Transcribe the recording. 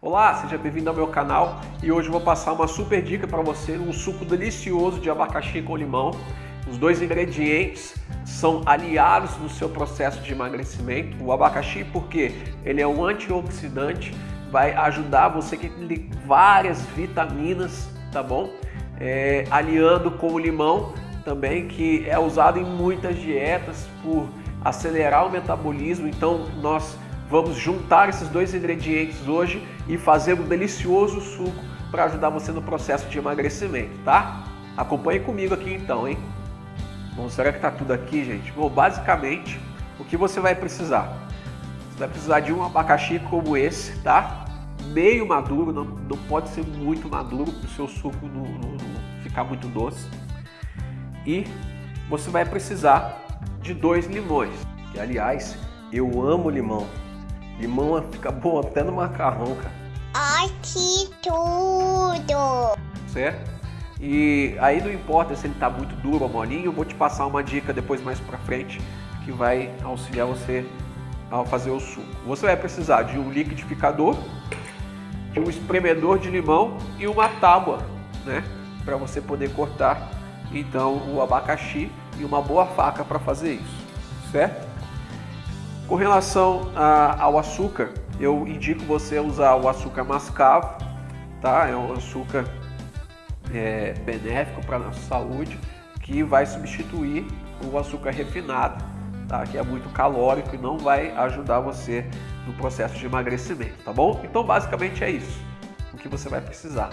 Olá, seja bem-vindo ao meu canal e hoje eu vou passar uma super dica para você, um suco delicioso de abacaxi com limão. Os dois ingredientes são aliados no seu processo de emagrecimento. O abacaxi porque ele é um antioxidante, vai ajudar você que tem várias vitaminas, tá bom? É, aliando com o limão também, que é usado em muitas dietas por acelerar o metabolismo. Então nós Vamos juntar esses dois ingredientes hoje e fazer um delicioso suco para ajudar você no processo de emagrecimento, tá? Acompanhe comigo aqui então, hein? Bom, será que tá tudo aqui, gente? Bom, basicamente, o que você vai precisar? Você vai precisar de um abacaxi como esse, tá? Meio maduro, não, não pode ser muito maduro para o seu suco não, não, não ficar muito doce. E você vai precisar de dois limões, que aliás, eu amo limão. Limão fica bom até no macarrão, cara. Ai, que tudo! Certo? E aí não importa se ele tá muito duro ou molinho, eu vou te passar uma dica depois mais pra frente que vai auxiliar você ao fazer o suco. Você vai precisar de um liquidificador, de um espremedor de limão e uma tábua, né? Para você poder cortar então o abacaxi e uma boa faca para fazer isso, certo? Com relação a, ao açúcar, eu indico você usar o açúcar mascavo, tá? É um açúcar é, benéfico para a nossa saúde, que vai substituir o açúcar refinado, tá? Que é muito calórico e não vai ajudar você no processo de emagrecimento, tá bom? Então basicamente é isso, o que você vai precisar.